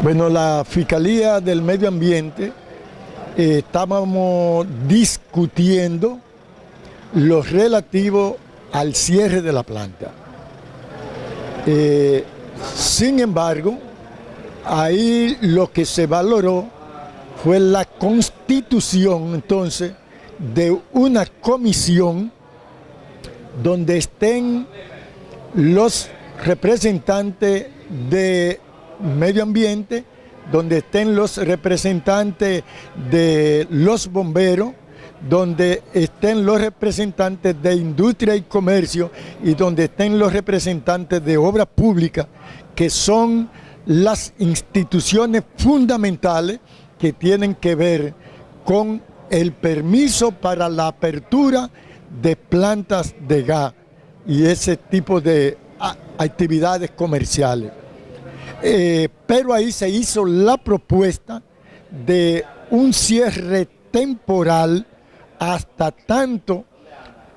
Bueno, la Fiscalía del Medio Ambiente eh, estábamos discutiendo lo relativo al cierre de la planta. Eh, sin embargo, ahí lo que se valoró fue la constitución entonces de una comisión donde estén los representantes de medio ambiente, donde estén los representantes de los bomberos, donde estén los representantes de industria y comercio y donde estén los representantes de obras públicas, que son las instituciones fundamentales que tienen que ver con el permiso para la apertura de plantas de gas y ese tipo de actividades comerciales. Eh, pero ahí se hizo la propuesta de un cierre temporal hasta tanto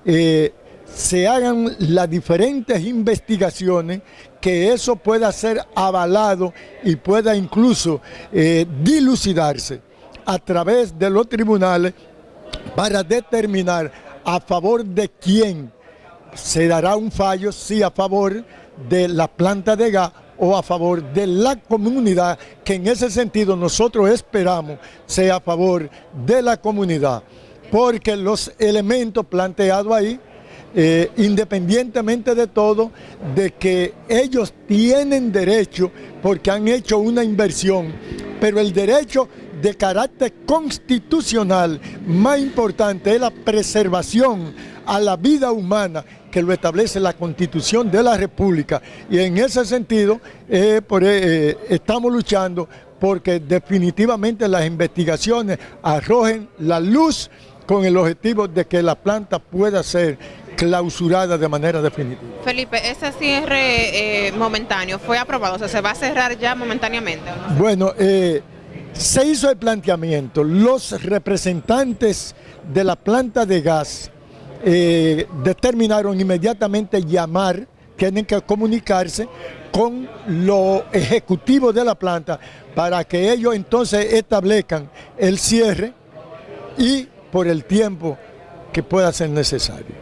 eh, se hagan las diferentes investigaciones que eso pueda ser avalado y pueda incluso eh, dilucidarse a través de los tribunales para determinar a favor de quién se dará un fallo, si a favor de la planta de gas o a favor de la comunidad, que en ese sentido nosotros esperamos sea a favor de la comunidad, porque los elementos planteados ahí, eh, independientemente de todo, de que ellos tienen derecho porque han hecho una inversión, pero el derecho de carácter constitucional más importante es la preservación a la vida humana que lo establece la Constitución de la República. Y en ese sentido eh, por, eh, estamos luchando porque definitivamente las investigaciones arrojen la luz con el objetivo de que la planta pueda ser clausurada de manera definitiva. Felipe, ese cierre eh, momentáneo fue aprobado, o sea, ¿se va a cerrar ya momentáneamente? Bueno, se hizo el planteamiento, los representantes de la planta de gas eh, determinaron inmediatamente llamar, tienen que comunicarse con los ejecutivos de la planta para que ellos entonces establezcan el cierre y por el tiempo que pueda ser necesario.